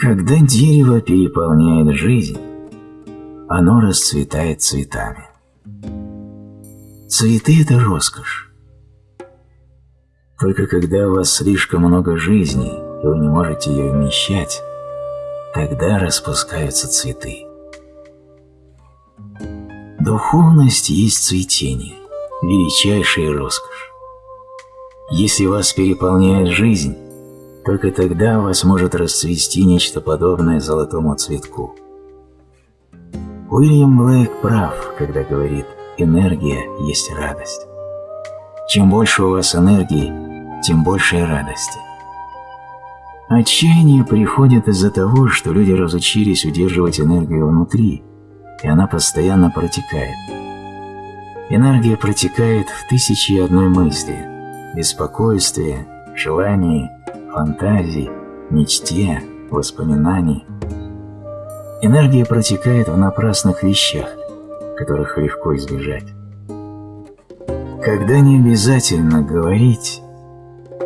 Когда дерево переполняет жизнь, оно расцветает цветами. Цветы – это роскошь. Только когда у вас слишком много жизни, и вы не можете ее вмещать, тогда распускаются цветы. Духовность есть цветение, величайшая роскошь. Если вас переполняет жизнь, только тогда у вас может расцвести нечто подобное золотому цветку. Уильям Блейк прав, когда говорит «энергия есть радость». Чем больше у вас энергии, тем больше радости. Отчаяние приходит из-за того, что люди разучились удерживать энергию внутри, и она постоянно протекает. Энергия протекает в тысячи одной мысли, беспокойстве, желании, фантазии, мечте, воспоминаний. Энергия протекает в напрасных вещах, которых легко избежать. Когда не обязательно говорить,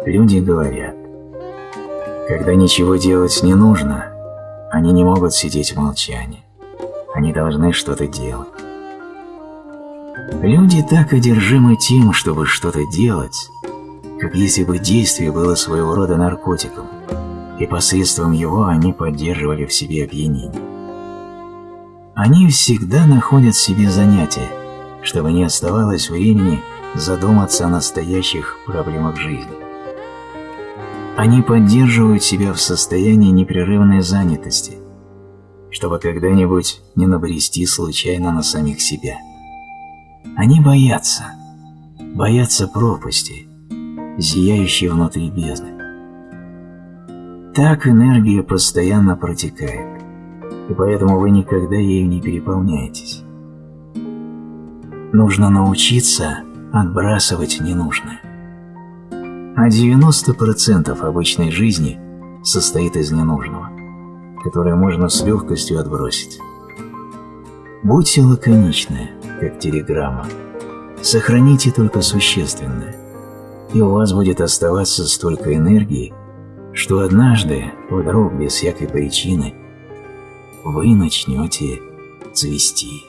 люди говорят. Когда ничего делать не нужно, они не могут сидеть в молчании. Они должны что-то делать. Люди так одержимы тем, чтобы что-то делать, как если бы действие было своего рода наркотиком, и посредством его они поддерживали в себе опьянение. Они всегда находят себе занятия, чтобы не оставалось времени задуматься о настоящих проблемах жизни. Они поддерживают себя в состоянии непрерывной занятости, чтобы когда-нибудь не набрести случайно на самих себя. Они боятся, боятся пропасти, зияющей внутри бездны. Так энергия постоянно протекает, и поэтому вы никогда ею не переполняетесь. Нужно научиться отбрасывать ненужное. А 90% обычной жизни состоит из ненужного, которое можно с легкостью отбросить. Будьте лаконичны, как телеграмма. Сохраните только существенное, и у вас будет оставаться столько энергии, что однажды, вдруг без всякой причины, вы начнете цвести.